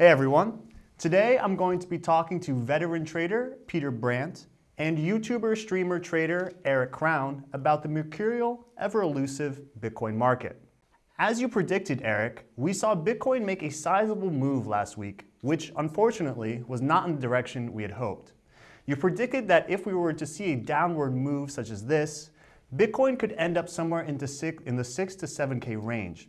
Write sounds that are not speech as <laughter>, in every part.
Hey everyone. Today I'm going to be talking to veteran trader Peter Brandt and YouTuber streamer trader Eric Krown about the mercurial, ever elusive Bitcoin market. As you predicted, Eric, we saw Bitcoin make a sizable move last week, which unfortunately was not in the direction we had hoped. You predicted that if we were to see a downward move such as this, Bitcoin could end up somewhere in the 6 to 7K range.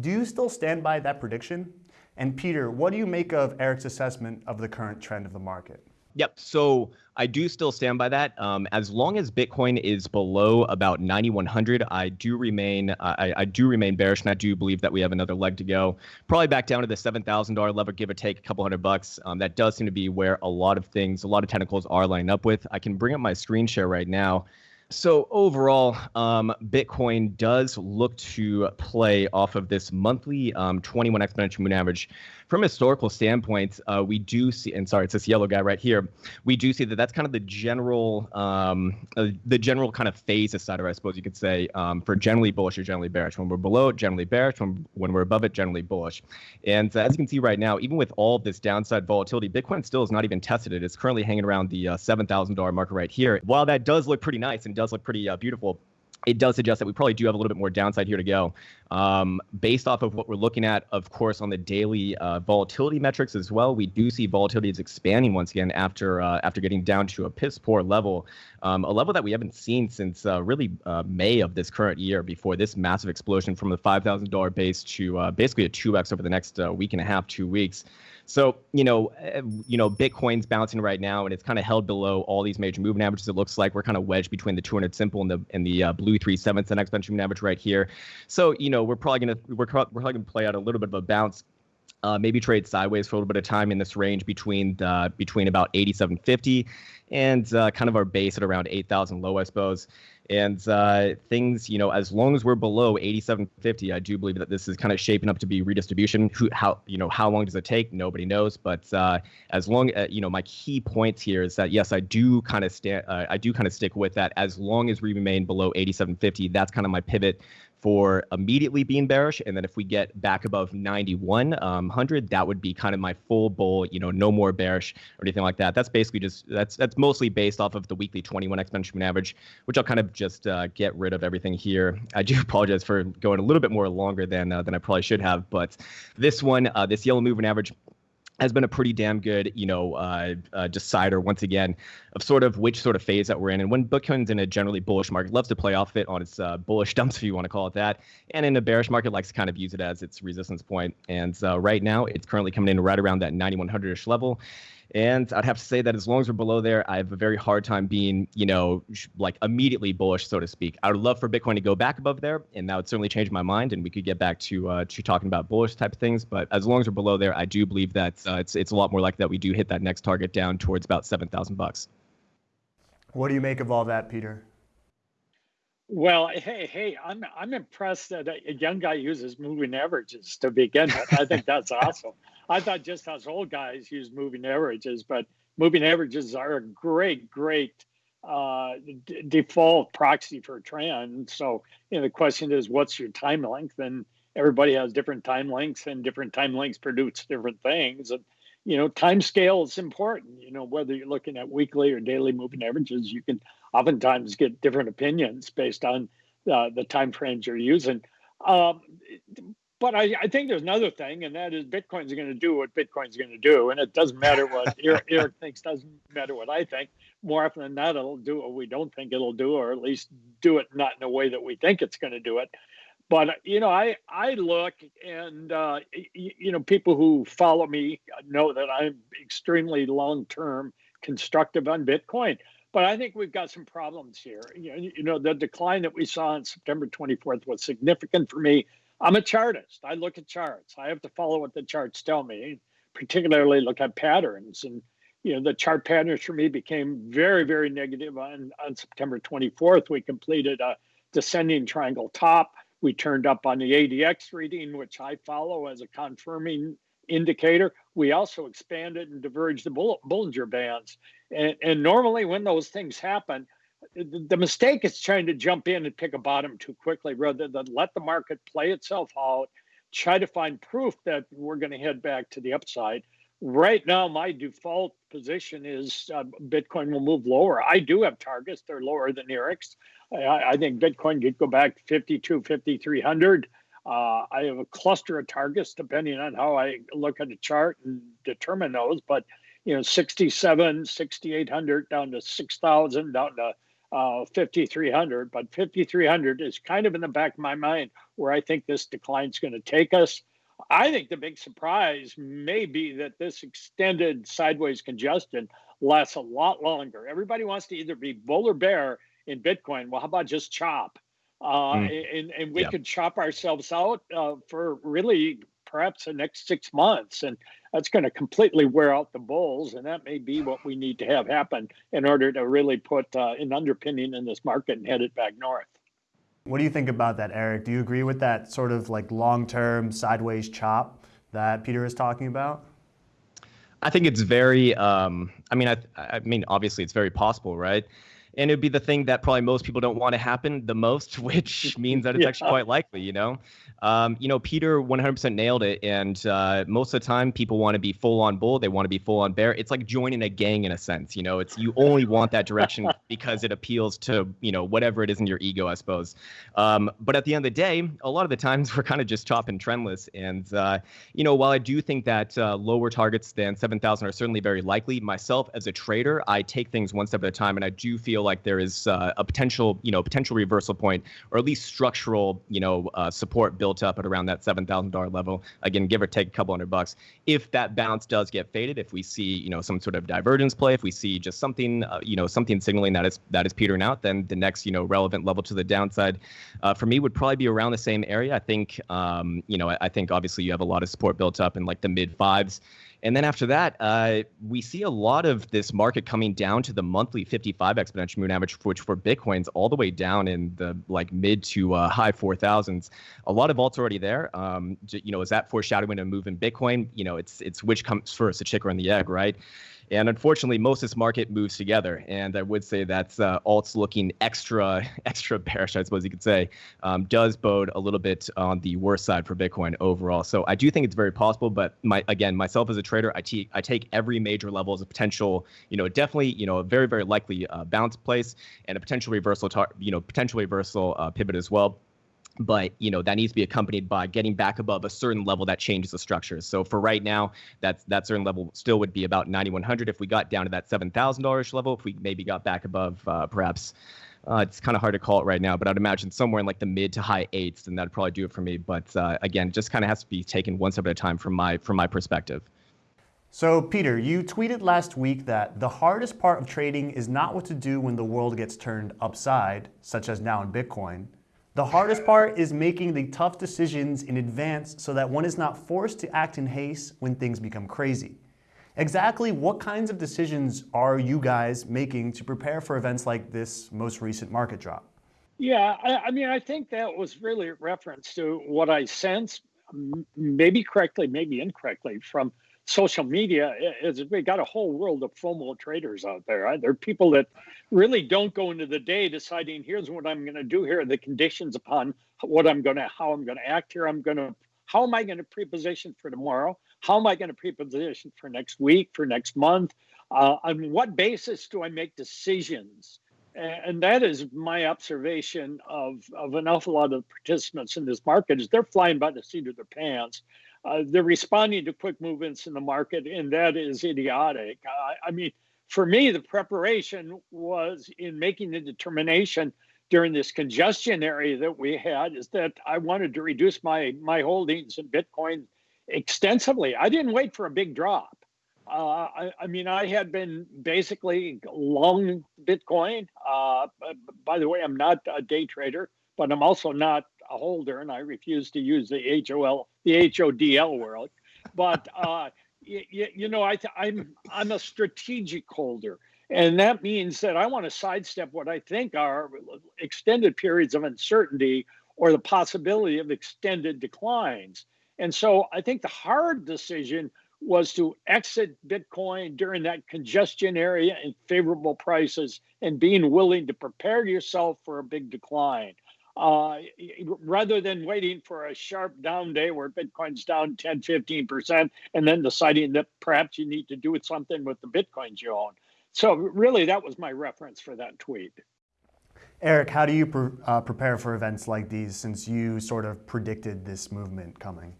Do you still stand by that prediction? And Peter, what do you make of Eric's assessment of the current trend of the market? Yep. So I do still stand by that. Um, as long as Bitcoin is below about 9,100, I do remain I, I, do remain bearish, and I do believe that we have another leg to go. Probably back down to the $7,000 level, give or take a couple hundred bucks. Um, that does seem to be where a lot of things, a lot of tentacles are lining up with. I can bring up my screen share right now. So overall, um, Bitcoin does look to play off of this monthly um, 21 exponential moving average. From historical standpoint, uh, we do see, and sorry, it's this yellow guy right here. We do see that that's kind of the general, um, uh, the general kind of phase decider, I suppose you could say, um, for generally bullish or generally bearish. When we're below it, generally bearish. When, when we're above it, generally bullish. And uh, as you can see right now, even with all this downside volatility, Bitcoin still is not even tested. It's currently hanging around the uh, $7,000 marker right here. While that does look pretty nice and does look pretty uh, beautiful it does suggest that we probably do have a little bit more downside here to go. Um, based off of what we're looking at, of course, on the daily uh, volatility metrics as well, we do see volatility is expanding once again after uh, after getting down to a piss poor level, um, a level that we haven't seen since uh, really uh, May of this current year. Before this massive explosion from the five thousand dollar base to uh, basically a two x over the next uh, week and a half, two weeks. So you know, eh, you know, Bitcoin's bouncing right now, and it's kind of held below all these major moving averages. It looks like we're kind of wedged between the 200 simple and the and the uh, blue three sevenths and exponential moving average right here. So you know, we're probably gonna we're, we're probably gonna play out a little bit of a bounce. Uh, maybe trade sideways for a little bit of time in this range between the, between about 8750 and uh, kind of our base at around 8000 low, I suppose. And uh, things, you know, as long as we're below 8750, I do believe that this is kind of shaping up to be redistribution. Who, how, you know, how long does it take? Nobody knows. But uh, as long, uh, you know, my key points here is that yes, I do kind of stand, uh, I do kind of stick with that. As long as we remain below 8750, that's kind of my pivot for immediately being bearish. And then if we get back above 9100, um, that would be kind of my full bull, you know, no more bearish or anything like that. That's basically just, that's that's mostly based off of the weekly 21 exponential average, which I'll kind of just uh, get rid of everything here. I do <laughs> apologize for going a little bit more longer than uh, than I probably should have, but this one, uh, this yellow moving average has been a pretty damn good, you know, uh, uh, decider once again of sort of which sort of phase that we're in. And when Bitcoin's in a generally bullish market, loves to play off it on its uh, bullish dumps, if you want to call it that. And in a bearish market, likes to kind of use it as its resistance point. And uh, right now, it's currently coming in right around that 9100ish level. And I'd have to say that as long as we're below there, I have a very hard time being, you know, like immediately bullish, so to speak. I would love for Bitcoin to go back above there, and that would certainly change my mind, and we could get back to uh, to talking about bullish type of things. But as long as we're below there, I do believe that uh, it's it's a lot more likely that we do hit that next target down towards about seven thousand bucks. What do you make of all that, Peter? Well, hey, hey, I'm I'm impressed that a young guy uses moving averages to begin with. I think that's <laughs> awesome. I thought just us old guys use moving averages, but moving averages are a great, great uh, d- default proxy for trend. So, you know, the question is, what's your time length? And everybody has different time lengths, and different time lengths produce different things. And you know, time scale is important. You know, whether you're looking at weekly or daily moving averages, you can oftentimes get different opinions based on uh, the time frames you're using. Um, but I, I, think there's another thing, and that is Bitcoin's going to do what Bitcoin's going to do, and it doesn't matter what <laughs> Eric, Eric, thinks. Doesn't matter what I think. More often than not, it'll do what we don't think it'll do, or at least do it not in a way that we think it's going to do it. But you know, I I look, and uh, you, you know, people who follow me know that I'm extremely long term constructive on Bitcoin. But I think we've got some problems here. You know, you know, the decline that we saw on September 24th was significant for me I'm a chartist. I look at charts. I have to follow what the charts tell me, particularly look at patterns. And you know, the chart patterns for me became very, very negative on, on September 24th. We completed a descending triangle top. We turned up on the ADX reading, which I follow as a confirming indicator. We also expanded and diverged the Bollinger Bands. And, and normally when those things happen, the mistake is trying to jump in and pick a bottom too quickly rather than let the market play itself out try to find proof that we're going to head back to the upside. Right now, my default position is uh, Bitcoin will move lower. I do have targets; they're lower than Eric's. I, I think Bitcoin could go back 52, 5300. Uh, I have a cluster of targets depending on how I look at the chart and determine those. But you know, 67, 6800 down to 6000, down to uh, 5300. But 5300 is kind of in the back of my mind where I think this decline is going to take us. I think the big surprise may be that this extended sideways congestion lasts a lot longer. Everybody wants to either be bull or bear in Bitcoin. Well, how about just chop? Uh, mm. and, and we yeah. could chop ourselves out uh, for really perhaps the next six months. And that's going to completely wear out the bulls. And that may be what we need to have happen in order to really put uh, an underpinning in this market and head it back north. What do you think about that, Eric? Do you agree with that sort of like long term sideways chop that Peter is talking about? I think it's very. Um, I mean, I, I mean, obviously, it's very possible, right? And it'd be the thing that probably most people don't want to happen the most, <laughs> which <laughs> means that it's yeah. actually quite likely, you know. Um, you know, Peter 100% nailed it, and uh, most of the time, people want to be full on bull, they want to be full on bear. It's like joining a gang in a sense, you know. It's you only want that direction <laughs> because it appeals to you know whatever it is in your ego, I suppose. Um, but at the end of the day, a lot of the times we're kind of just chopping trendless, and uh, you know, while I do think that uh, lower targets than 7,000 are certainly very likely, myself as a trader, I take things one step at a time, and I do feel like there is uh, a potential, you know, potential reversal point, or at least structural, you know, uh, support built up at around that seven thousand dollar level. Again, give or take a couple hundred bucks. If that bounce does get faded, if we see, you know, some sort of divergence play, if we see just something, uh, you know, something signaling that is that is petering out, then the next, you know, relevant level to the downside, uh, for me would probably be around the same area. I think, um, you know, I, I think obviously you have a lot of support built up in like the mid fives. And then after that, uh, we see a lot of this market coming down to the monthly 55 exponential moving average, which for Bitcoin's all the way down in the like mid to uh, high 4,000s. A lot of alts already there. Um, you know, is that foreshadowing a move in Bitcoin? You know, it's it's which comes first, the chicken or the egg, right? And unfortunately, most of this market moves together. And I would say that uh, alts looking extra, <laughs> extra bearish, I suppose you could say, um, does bode a little bit on the worst side for Bitcoin overall. So I do think it's very possible. But my again, myself as a trader, I, I take every major level as a potential, you know, definitely, you know, a very, very likely uh, bounce place and a potential reversal, you know, potential reversal uh, pivot as well but you know that needs to be accompanied by getting back above a certain level that changes the structure. So for right now, that's that certain level still would be about 9100. If we got down to that seven thousand dollars level, if we maybe got back above uh, perhaps. Uh, it's kind of hard to call it right now, but I'd imagine somewhere in like the mid to high eights, and that'd probably do it for me. But uh, again, just kind of has to be taken one step at a time from my from my perspective. So, Peter, you tweeted last week that the hardest part of trading is not what to do when the world gets turned upside, such as now in Bitcoin, the hardest part is making the tough decisions in advance so that one is not forced to act in haste when things become crazy. Exactly what kinds of decisions are you guys making to prepare for events like this most recent market drop? Yeah, I, I mean, I think that was really a reference to what I sense, maybe correctly, maybe incorrectly, from social media is we got a whole world of FOMO traders out there. There are people that really don't go into the day deciding here's what I'm going to do here, the conditions upon what I'm going to, how I'm going to act here. I'm going to, how am I going to pre-position for tomorrow? How am I going to pre-position for next week, for next month? Uh, on what basis do I make decisions? And that is my observation of, of an awful lot of participants in this market is they're flying by the seat of their pants uh, they're responding to quick movements in the market, and that is idiotic. I mean, for me, the preparation was in making the determination during this congestion area that we had is that I wanted to reduce my my holdings in Bitcoin extensively. I didn't wait for a big drop. Uh, I, I, mean, I had been basically long Bitcoin. Uh, by the way, I'm not a day trader, but I'm also not a holder, and I refuse to use the HOL, the HODL world. But <laughs> uh, you, you know, I I'm I'm a strategic holder, and that means that I want to sidestep what I think are extended periods of uncertainty or the possibility of extended declines. And so I think the hard decision was to exit Bitcoin during that congestion area and favorable prices and being willing to prepare yourself for a big decline. Uh, rather than waiting for a sharp down day where Bitcoin's down 10, 15%, and then deciding that perhaps you need to do something with the Bitcoins you own. So, really, that was my reference for that tweet. Eric, how do you pre uh, prepare for events like these since you sort of predicted this movement coming?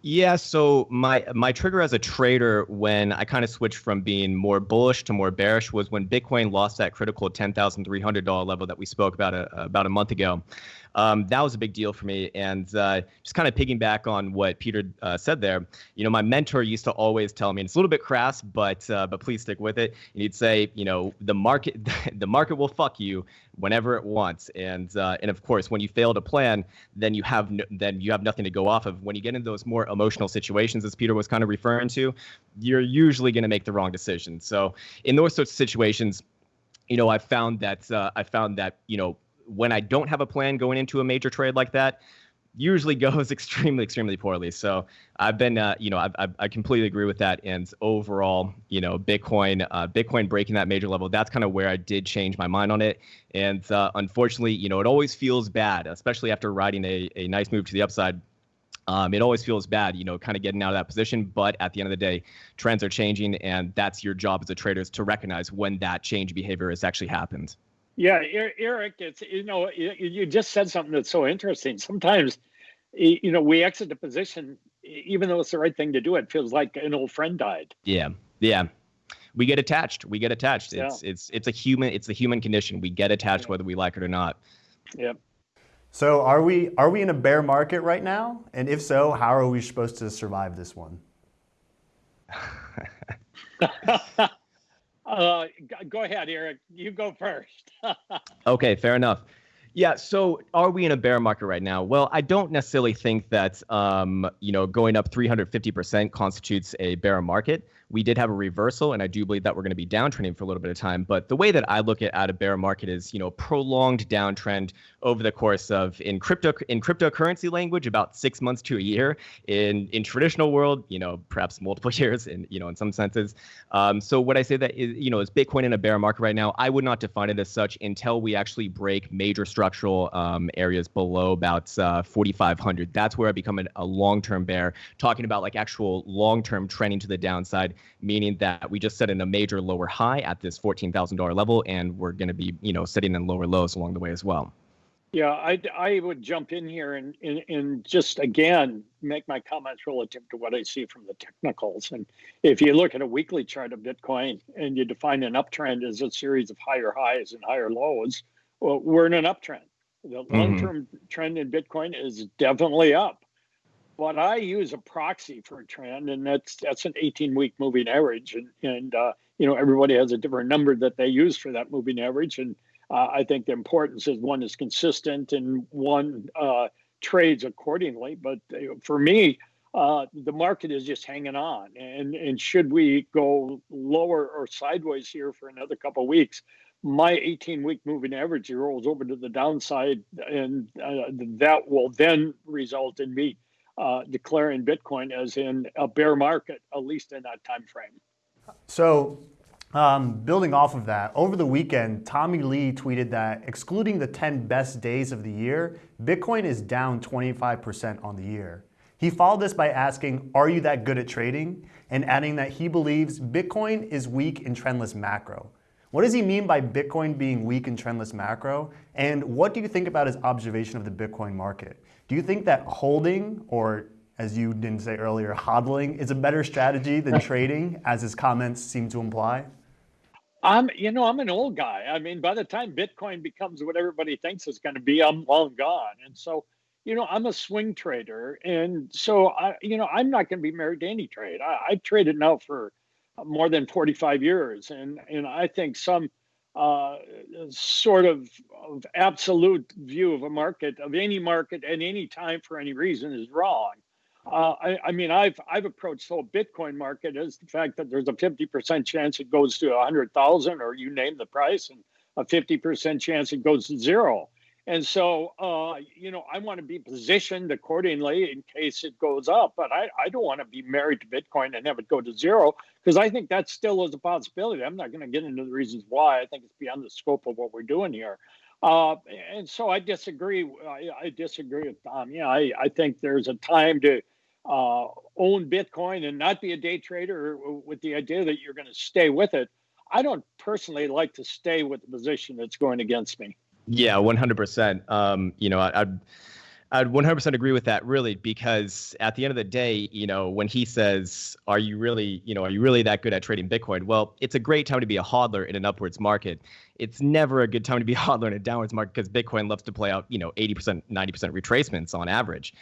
Yeah, so my my trigger as a trader when I kind of switched from being more bullish to more bearish was when Bitcoin lost that critical ten thousand three hundred dollar level that we spoke about a, about a month ago. Um, that was a big deal for me, and uh, just kind of piggyback on what Peter uh, said there. You know, my mentor used to always tell me, and it's a little bit crass, but uh, but please stick with it. And he'd say, you know, the market <laughs> the market will fuck you whenever it wants, and uh, and of course, when you fail to plan, then you have no, then you have nothing to go off of. When you get into those more emotional situations, as Peter was kind of referring to, you're usually going to make the wrong decision. So in those sorts of situations, you know, I found that uh, I found that you know when I don't have a plan going into a major trade like that, usually <laughs> goes extremely, extremely poorly. So I've been, uh, you know, I, I, I, completely agree with that. And overall, you know, Bitcoin, uh, Bitcoin breaking that major level, that's kind of where I did change my mind on it. And uh, unfortunately, you know, it always feels bad, especially after riding a, a nice move to the upside. Um, it always feels bad, you know, kind of getting out of that position. But at the end of the day, trends are changing, and that's your job as a trader is to recognize when that change behavior has actually happened. Yeah, Eric, it's you know you just said something that's so interesting. Sometimes, you know, we exit the position even though it's the right thing to do. It feels like an old friend died. Yeah, yeah. We get attached. We get attached. It's yeah. it's it's a human. It's the human condition. We get attached yeah. whether we like it or not. Yep. So are we are we in a bear market right now? And if so, how are we supposed to survive this one? <laughs> Uh, go ahead, Eric. You go first. <laughs> okay, fair enough. Yeah. So, are we in a bear market right now? Well, I don't necessarily think that um, you know going up 350% constitutes a bear market we did have a reversal, and I do believe that we're going to be downtrending for a little bit of time. But the way that I look at, at a bear market is, you know, prolonged downtrend over the course of in crypto in cryptocurrency language, about six months to a year. In in traditional world, you know, perhaps multiple <laughs> years, in you know, in some senses. Um, so what I say that is, you know, is Bitcoin in a bear market right now? I would not define it as such until we actually break major structural um, areas below about uh, 4,500. That's where I become a long-term bear. Talking about like actual long-term trending to the downside meaning that we just set in a major lower high at this $14,000 level, and we're going to be, you know, sitting in lower lows along the way as well. Yeah, I, I would jump in here and, and, and just again make my comments relative to what I see from the technicals. And if you look at a weekly chart of Bitcoin and you define an uptrend as a series of higher highs and higher lows, well, we're in an uptrend. The long term mm-hmm. trend in Bitcoin is definitely up but I use a proxy for a trend, and that's that's an 18 week moving average, and and uh, you know everybody has a different number that they use for that moving average, and uh, I think the importance is one is consistent and one uh, trades accordingly. But uh, for me, uh, the market is just hanging on, and and should we go lower or sideways here for another couple of weeks, my 18 week moving average rolls over to the downside, and uh, that will then result in me uh, declaring Bitcoin as in a bear market, at least in that time frame. So, um, building off of that, over the weekend, Tommy Lee tweeted that excluding the 10 best days of the year, Bitcoin is down 25% on the year. He followed this by asking, Are you that good at trading? and adding that he believes Bitcoin is weak in trendless macro. What does he mean by Bitcoin being weak in trendless macro? And what do you think about his observation of the Bitcoin market? Do you think that holding, or as you didn't say earlier, hodling, is a better strategy than <laughs> trading, as his comments seem to imply? I'm, you know, I'm an old guy. I mean, by the time Bitcoin becomes what everybody thinks it's going to be, I'm long gone. And so, you know, I'm a swing trader, and so I, you know, I'm not going to be married to any trade. I, I've traded now for more than 45 years, and and I think some uh, sort of, of absolute view of a market, of any market at any time for any reason, is wrong. Uh, I, I, mean, I've I've approached the whole Bitcoin market as the fact that there's a 50% chance it goes to 100,000, or you name the price, and a 50% chance it goes to zero. And so, uh, you know, I want to be positioned accordingly in case it goes up, but I, I don't want to be married to Bitcoin and have it go to zero because I think that still is a possibility. I'm not going to get into the reasons why. I think it's beyond the scope of what we're doing here. Uh, and so I disagree. I, I, disagree with Tom. Yeah, I, I think there's a time to uh, own Bitcoin and not be a day trader with the idea that you're going to stay with it. I don't personally like to stay with the position that's going against me. Yeah, 100%. Um, you know, I, I'd I'd 100% agree with that, really, because at the end of the day, you know, when he says, "Are you really, you know, are you really that good at trading Bitcoin?" Well, it's a great time to be a hodler in an upwards market. It's never a good time to be a hodler in a downwards market because Bitcoin loves to play out, you know, 80%, 90% retracements on average.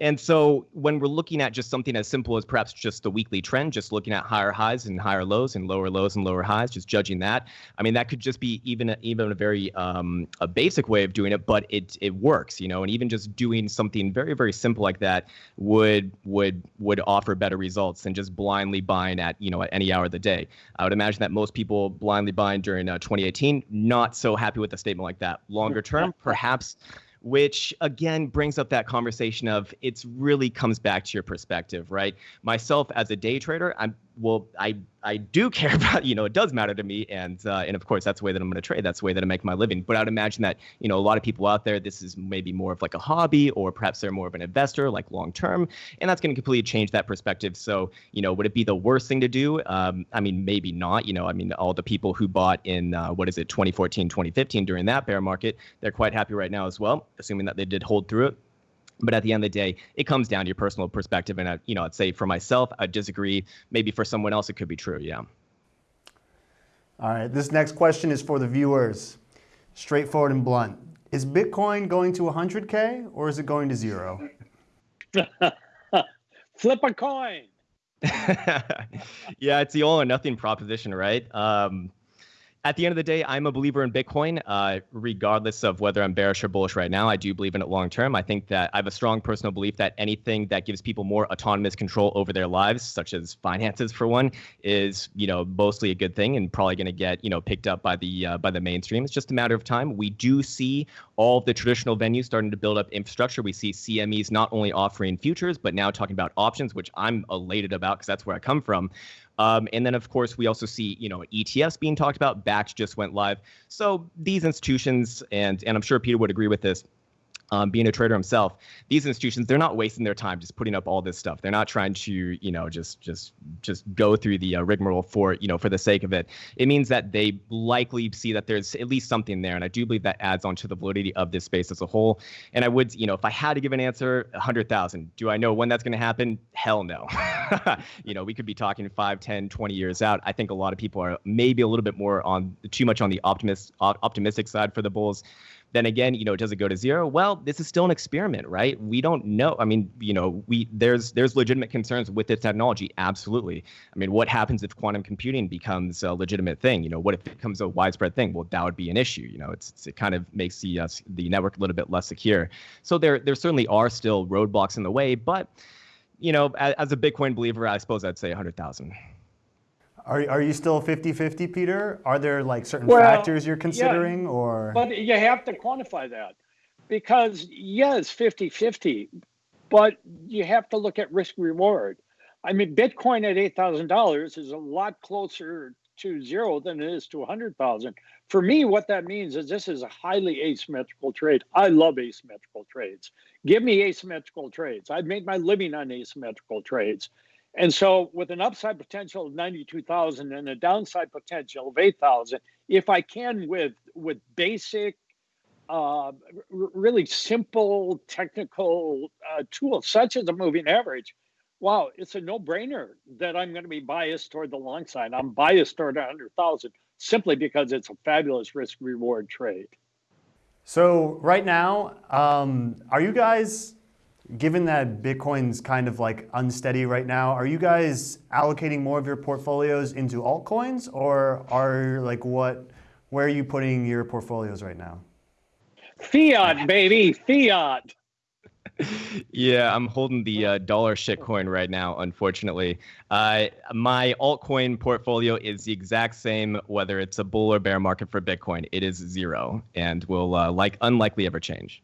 And so when we're looking at just something as simple as perhaps just the weekly trend, just looking at higher highs and higher lows and lower lows and lower highs, just judging that, I mean that could just be even a, even a very um, a basic way of doing it, but it it works, you know. And even just doing something very very simple like that would would would offer better results than just blindly buying at you know at any hour of the day. I would imagine that most people blindly buying during uh, 2018 not so happy with a statement like that. Longer term, perhaps which again brings up that conversation of it's really comes back to your perspective, right? Myself as a day trader, I'm well, I I do <laughs> care about you know it does matter to me, and uh, and of course that's the way that I'm going to trade. That's the way that I make my living. But I'd imagine that you know a lot of people out there, this is maybe more of like a hobby, or perhaps they're more of an investor, like long term, and that's going to completely change that perspective. So you know, would it be the worst thing to do? Um, I mean, maybe not. You know, I mean, all the people who bought in uh, what is it, 2014, 2015 during that bear market, they're quite happy right now as well, assuming that they did hold through it. But at the end of the day, it comes down to your personal perspective. And, I, you know, I'd say for myself, I disagree. Maybe for someone else, it could be true. Yeah. All right. This next question is for the viewers. Straightforward and blunt. Is Bitcoin going to 100K or is it going to zero? <laughs> Flip a coin. <laughs> yeah, it's the all or nothing proposition, right? Um, at the end of the day, I'm a believer in Bitcoin, uh, regardless of whether I'm bearish or bullish right now. I do believe in it long term. I think that I have a strong personal belief that anything that gives people more autonomous control over their lives, such as finances for one, is you know mostly a good thing and probably going to get you know picked up by the uh, by the mainstream. It's just a matter of time. We do see all the traditional venues starting to build up infrastructure. We see CMEs not only offering futures but now talking about options, which I'm elated about because that's where I come from. Um, and then, of course, we also see, you know, ETFs being talked about. Bakkt just went live. So these institutions, and and I'm sure Peter would agree with this, um, being a trader himself, these institutions they're not wasting their time just putting up all this stuff. They're not trying to you know just just just go through the uh, rigmarole for you know for the sake of it. It means that they likely see that there's at least something there, and I do believe that adds on to the validity of this space as a whole. And I would you know if I had to give an answer, hundred thousand. Do I know when that's going to happen? Hell no. <laughs> you know we could be talking 5, 10, 20 years out. I think a lot of people are maybe a little bit more on too much on the optimist optimistic side for the bulls. Then again, you know, it does it go to zero? Well, this is still an experiment, right? We don't know. I mean, you know, we there's there's legitimate concerns with this technology. Absolutely. I mean, what happens if quantum computing becomes a legitimate thing? You know, what if it becomes a widespread thing? Well, that would be an issue. You know, it's, it's it kind of makes the uh, the network a little bit less secure. So there there certainly are still roadblocks in the way, but you know, as, as a Bitcoin believer, I suppose I'd say 100,000. Are, are you still 50-50, Peter? Are there like certain well, factors you're considering yeah, or? But you have to quantify that because yes, 50-50, but you have to look at risk reward. I mean, Bitcoin at $8,000 is a lot closer to zero than it is to 100,000. For me, what that means is this is a highly asymmetrical trade. I love asymmetrical trades. Give me asymmetrical trades. I've made my living on asymmetrical trades. And so, with an upside potential of 92,000 and a downside potential of 8,000, if I can with with basic, uh, really simple technical uh, tools such as a moving average, wow, it's a no-brainer that I'm going to be biased toward the long side. I'm biased toward 100,000 simply because it's a fabulous risk-reward trade. So right now, um, are you guys Given that Bitcoin's kind of like unsteady right now, are you guys allocating more of your portfolios into altcoins or are like what, where are you putting your portfolios right now? Fiat, baby, fiat. yeah, I'm holding the uh, dollar shitcoin right now, unfortunately. Uh, my altcoin portfolio is the exact same, whether it's a bull or bear market for Bitcoin. It is zero and will uh, like unlikely ever change.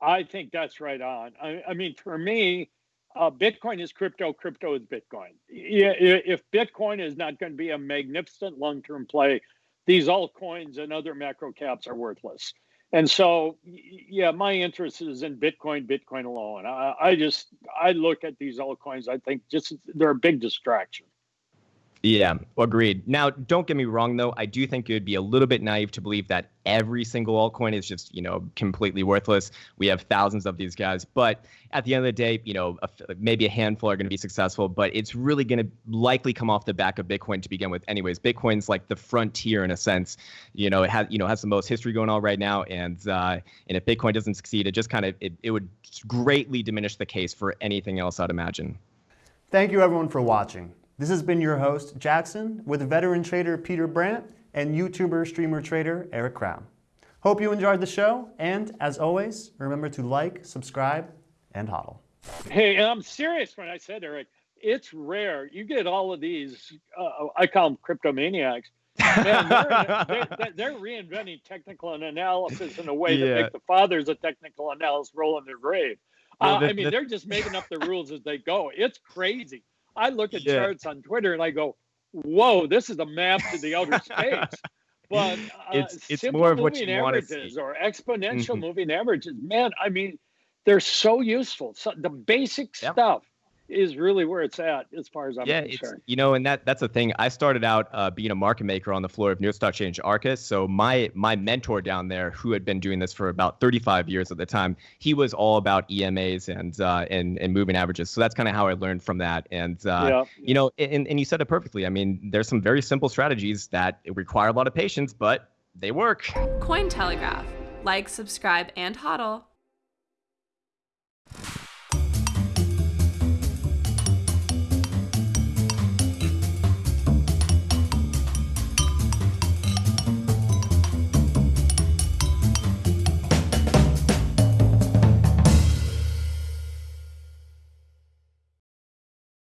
I think that's right on. I, I mean, for me, uh, Bitcoin is crypto. Crypto is Bitcoin. If Bitcoin is not going to be a magnificent long-term play, these altcoins and other macro caps are worthless. And so, yeah, my interest is in Bitcoin, Bitcoin alone. I, I just I look at these altcoins. I think just they're a big distraction. Yeah, agreed. Now, don't get me wrong, though. I do think it would be a little bit naive to believe that every single altcoin is just, you know, completely worthless. We have thousands of these guys, but at the end of the day, you know, a, maybe a handful are going to be successful, but it's really going to likely come off the back of Bitcoin to begin with. Anyways, Bitcoin's like the frontier in a sense. You know, it has, you know, has the most history going on right now, and uh, and if Bitcoin doesn't succeed, it just kind of it, it would greatly diminish the case for anything else. I'd imagine. Thank you, everyone, for watching. This has been your host, Jackson, with veteran trader Peter Brandt and YouTuber, streamer, trader Eric Krown. Hope you enjoyed the show, and as always, remember to like, subscribe, and hodl. Hey, I'm serious when I said, Eric, it's rare. You get all of these, uh, I call them cryptomaniacs. Man, <laughs> they're, they're, they're, reinventing technical analysis in a way yeah. to make the fathers of technical analysis roll in their grave. Uh, I mean, they're just making up the rules as they go. It's crazy. I look at yeah. charts on Twitter and I go, "Whoa, this is a map to the outer space." <laughs> But uh, it's it's more of what you want to see. or exponential mm-hmm. moving averages. Man, I mean, they're so useful. So the basic yep. stuff is really where it's at as far as I'm yeah, concerned. you know, and that that's the thing. I started out uh, being a market maker on the floor of New York Stock Exchange Arca. So my my mentor down there, who had been doing this for about 35 years at the time, he was all about EMAs and uh, and and moving averages. So that's kind of how I learned from that. And uh, yeah. you know, and and you said it perfectly. I mean, there's some very simple strategies that require a lot of patience, but they work. Cointelegraph. Like, subscribe, and hodl.